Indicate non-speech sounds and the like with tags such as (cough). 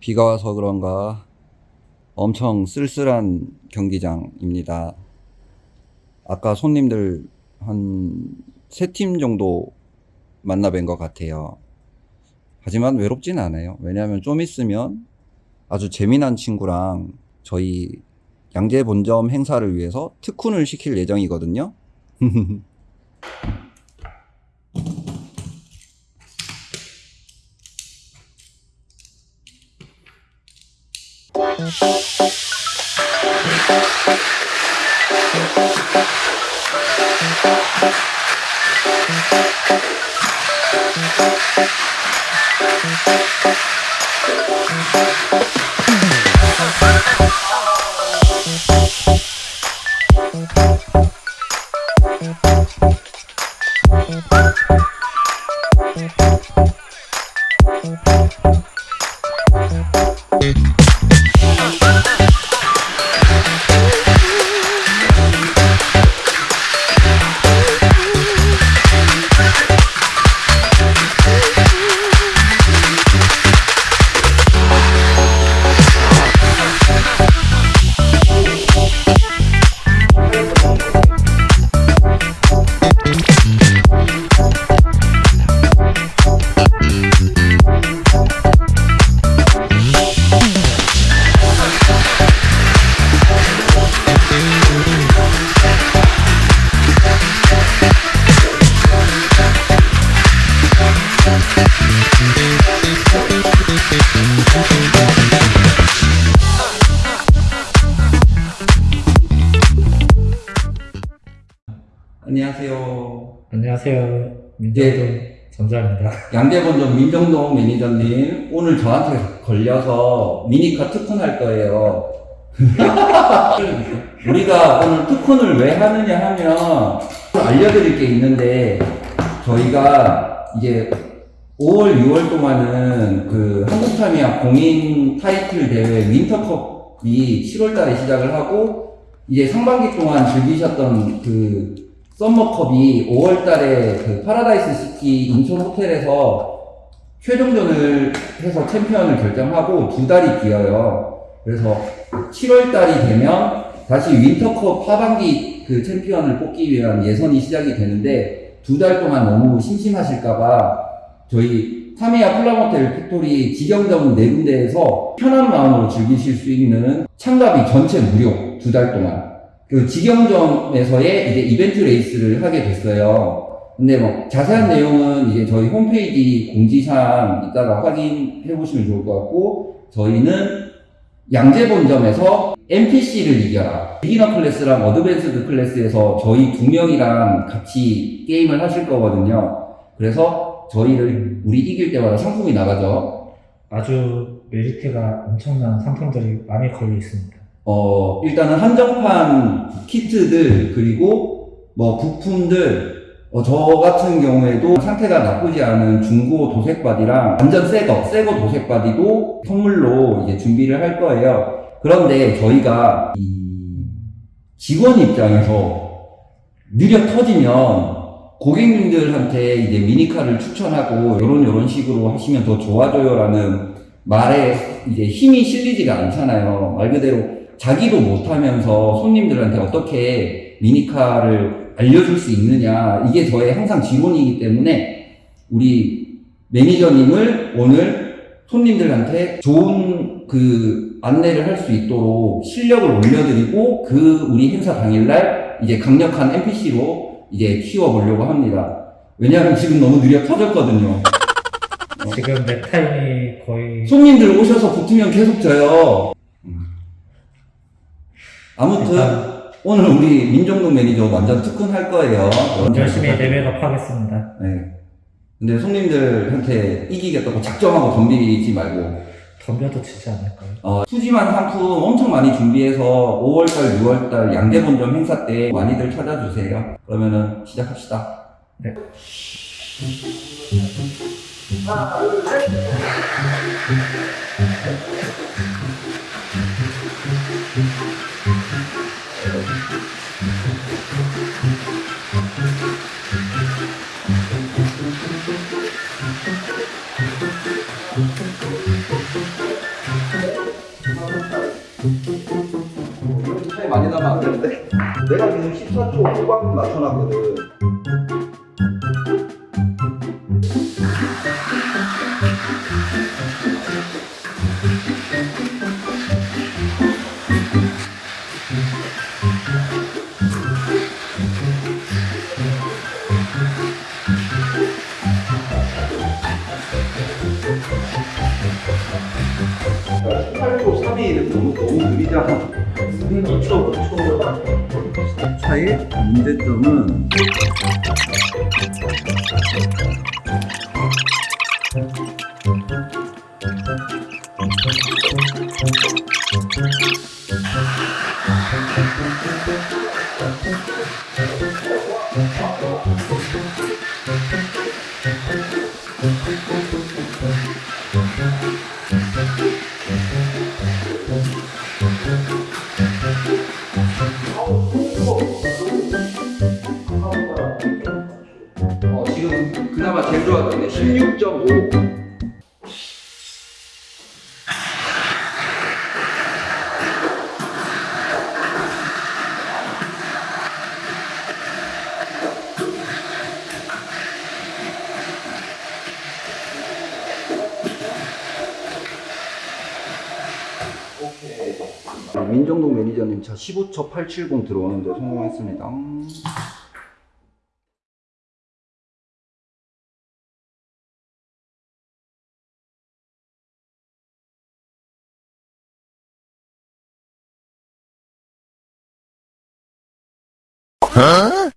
비가 와서 그런가 엄청 쓸쓸한 경기장입니다. 아까 손님들 한 세 팀 정도 만나 뵌 것 같아요. 하지만 외롭진 않아요. 왜냐하면 좀 있으면 아주 재미난 친구랑 저희 양재 본점 행사를 위해서 특훈을 시킬 예정이거든요. (laughs) 안녕하세요. 안녕하세요. 민정동 전자입니다. (laughs) 양재본점 민정동 매니저님, 오늘 저한테 걸려서 미니카 특훈할 거예요. (laughs) 우리가 오늘 특훈을 왜 하느냐 하면 알려드릴 게 있는데 저희가 이제 5월, 6월 동안은 그 한국타미야 공인 타이틀 대회 윈터컵이 7월 달에 시작을 하고 이제 상반기 동안 즐기셨던 그 썸머컵이 5월 달에 그 파라다이스 시티 인천 호텔에서 최종전을 해서 챔피언을 결정하고 두 달이 비어요. 그래서 7월 달이 되면 다시 윈터컵 하반기 그 챔피언을 뽑기 위한 예선이 시작이 되는데 두 달 동안 너무 심심하실까봐 저희 타미야 플라모텔 팩토리 직영점 네 군데에서 편한 마음으로 즐기실 수 있는 참가비 전체 무료 두 달 동안 그 직영점에서의 이제 이벤트 레이스를 하게 됐어요. 근데 뭐 자세한 내용은 이제 저희 홈페이지 공지사항 이따가 확인해 보시면 좋을 것 같고 저희는 양재본점에서 NPC를 이겨라 beginner class랑 advanced class에서 저희 두 명이랑 같이 게임을 하실 거거든요. 그래서 저희를 우리 이길 때마다 상품이 나가죠. 아주 메리트가 엄청난 상품들이 많이 걸려 있습니다. 어, 일단은 한정판 키트들, 그리고 뭐 부품들, 어, 저 같은 경우에도 상태가 나쁘지 않은 중고 도색 바디랑 완전 새 거, 새거 도색 바디도 선물로 이제 준비를 할 거예요. 그런데 저희가 이 직원 입장에서 느려 터지면 고객님들한테 이제 미니카를 추천하고 요런 요런 식으로 하시면 더 좋아져요라는 말에 이제 힘이 실리지가 않잖아요. 말 그대로 자기도 못하면서 손님들한테 어떻게 미니카를 알려줄 수 있느냐 이게 저의 항상 지론이기 때문에 우리 매니저님을 오늘 손님들한테 좋은 그 안내를 할 수 있도록 실력을 올려드리고 그 우리 행사 당일날 이제 강력한 NPC로 이제 키워보려고 합니다. 왜냐하면 지금 너무 느려 터졌거든요. 지금 내 타임이 거의 손님들 오셔서 붙으면 계속 져요. 아무튼 일단 오늘 우리 민정동 매니저 완전 특훈할 거예요. 열심히 level up 하겠습니다. 네. 근데 손님들한테 이기겠다고 작정하고 덤비지 말고 덤벼도 지지 않을까요? 어, 푸짐한 상품 엄청 많이 준비해서 5월달, 6월달 양대본점 행사 때 많이들 찾아주세요. 그러면은 시작합시다. 네. (laughs) (laughs) 많이 나면 안 되는데? 내가 지금 14초 후반 맞춰놨거든. 너무 느리잖아. 2초, 5초. 차의 문제점은 그나마 제일 좋았던데 16.5. 민정동 매니저님 차 15초 870 들어오는데 성공했습니다. 嗯、